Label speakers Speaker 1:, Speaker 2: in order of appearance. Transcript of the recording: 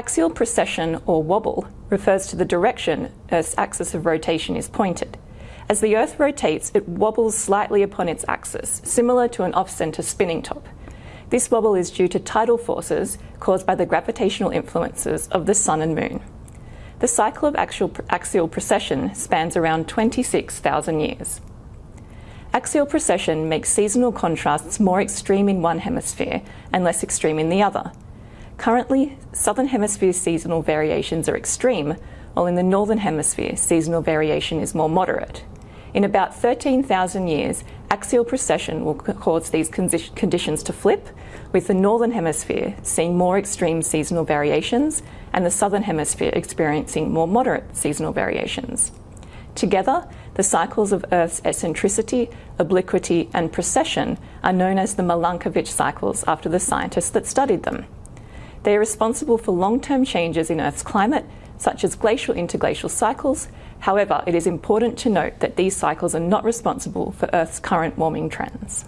Speaker 1: Axial precession or wobble refers to the direction Earth's axis of rotation is pointed. As the Earth rotates, it wobbles slightly upon its axis, similar to an off-centre spinning top. This wobble is due to tidal forces caused by the gravitational influences of the Sun and Moon. The cycle of axial, axial precession spans around 26,000 years. Axial precession makes seasonal contrasts more extreme in one hemisphere and less extreme in the other. Currently, southern hemisphere seasonal variations are extreme, while in the northern hemisphere seasonal variation is more moderate. In about 13,000 years, axial precession will cause these conditions to flip, with the northern hemisphere seeing more extreme seasonal variations and the southern hemisphere experiencing more moderate seasonal variations. Together, the cycles of Earth's eccentricity, obliquity and precession are known as the Milankovitch cycles after the scientists that studied them. They are responsible for long-term changes in Earth's climate, such as glacial interglacial cycles. However, it is important to note that these cycles are not responsible for Earth's current warming trends.